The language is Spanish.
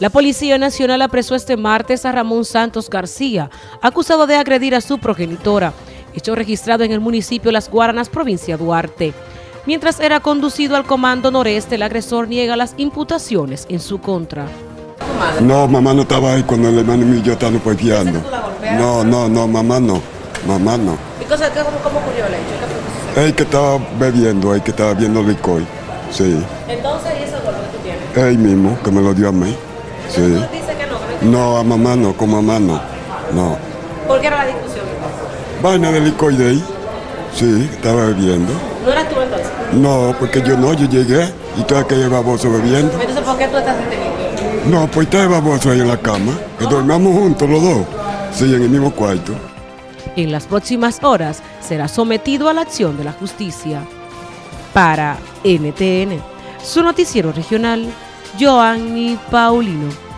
La Policía Nacional apresó este martes a Ramón Santos García, acusado de agredir a su progenitora, hecho registrado en el municipio Las Guaranas, provincia Duarte. Mientras era conducido al Comando Noreste, el agresor niega las imputaciones en su contra. No, mamá no estaba ahí cuando el hermano mío estaba pueteando. No, no, no, mamá no, mamá no. ¿Y cómo, cómo ocurrió el hecho? Él que estaba bebiendo, él que estaba viendo licor, sí. Entonces, ¿y ese golpe que tú tienes? Él mismo, que me lo dio a mí. Sí. dice que no? No, a mamá no, con mamá no. No. ¿Por qué era la discusión? Vaina de licor de ahí. Sí, estaba bebiendo. ¿No eras tú entonces? No, porque yo no, yo llegué y estaba aquel baboso bebiendo. Entonces, ¿por qué tú estás detenido? No, pues estaba baboso ahí en la cama, que dormíamos juntos los dos. Sí, en el mismo cuarto. En las próximas horas será sometido a la acción de la justicia. Para NTN, su noticiero regional, Joanny Paulino.